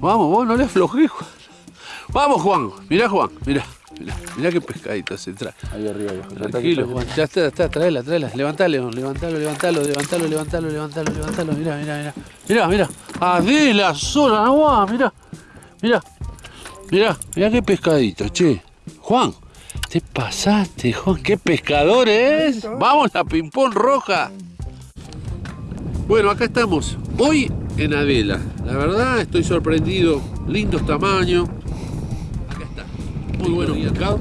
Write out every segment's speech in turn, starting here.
Vamos, vos no le aflojé, Juan. Vamos, Juan. Mirá, Juan. Mirá. Mirá, mirá qué pescadito se trae. Ahí arriba, viejo. Tranquilo, Juan. Ya está, está, tráela, tráela. Levantalo, levantalo, levantalo, levantalo, levantalo, levantalo, levantalo. Mirá, mirá, mirá. Mirá, mirá. Adela sola, no va, mirá. Mirá. Mirá, mirá qué pescadito, che. Juan, te pasaste, Juan. Qué pescador es. Vamos, la ping-pong roja. Bueno, acá estamos. Hoy en Adela. La verdad, estoy sorprendido. Lindos tamaños. Acá está. Muy bueno pescado.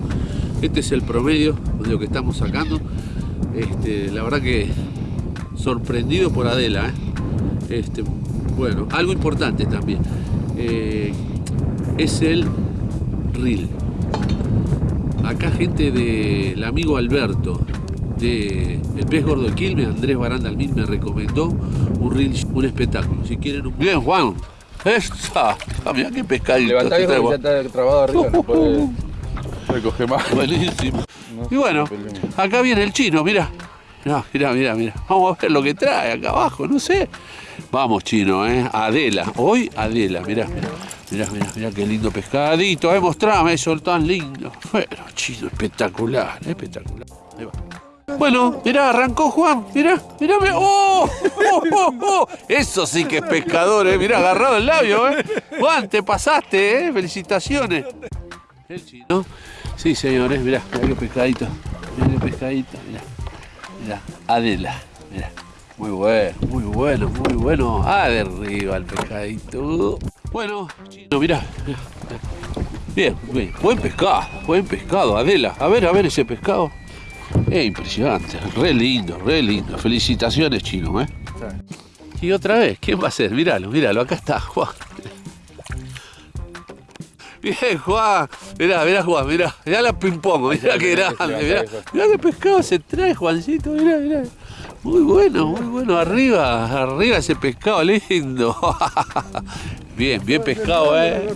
Este es el promedio de lo que estamos sacando. Este, la verdad que sorprendido por Adela. ¿eh? Este, bueno, algo importante también. eh, es el reel. Acá gente del amigo Alberto de El Pez Gordo de Quilmes, Andrés Baranda Almín me recomendó un reel, un espectáculo. Si quieren un... Bien, Juan. Esta. Ah, mirá qué pescadito. Levantá, viejo, que ya está trabado arriba, no puede recoger más. Buenísimo. No Y bueno, acá viene el chino, mira. Mirá, mirá, mirá, mirá. Vamos a ver lo que trae acá abajo, no sé. Vamos, chino, ¿eh? Adela. Hoy Adela, mirá, mirá. Mirá, mirá, mirá qué lindo pescadito. Eh, mostrame eso tan lindo. Bueno, chino, espectacular, espectacular. Ahí va. Bueno, mirá, arrancó Juan, mirá, mirá, mirá. ¡Oh! ¡Oh, oh, oh! Eso sí que es pescador, eh. Mirá, agarrado el labio, eh. Juan, te pasaste, eh. Felicitaciones. El chino. Sí, señores, mirá, mirá qué pescadito. Mirá qué pescadito, mirá. Mirá, Adela, mirá. Muy bueno, muy bueno, muy bueno. Ah, de arriba el pescadito. Bueno, chino, mirá, mirá. Bien, bien. Buen pescado, buen pescado, Adela. A ver, a ver ese pescado. Es impresionante, re lindo, re lindo. Felicitaciones, chino, ¿eh? Y otra vez, ¿quién va a ser? Míralo, míralo, acá está, Juan. Bien, Juan. Mirá, mirá, Juan, mirá. Mirá la ping-pong, mirá qué grande. Mirá, mirá qué pescado se trae, Juancito, mirá, mirá. Muy bueno, muy bueno. Arriba, arriba ese pescado lindo. Bien, bien pescado, ¿eh?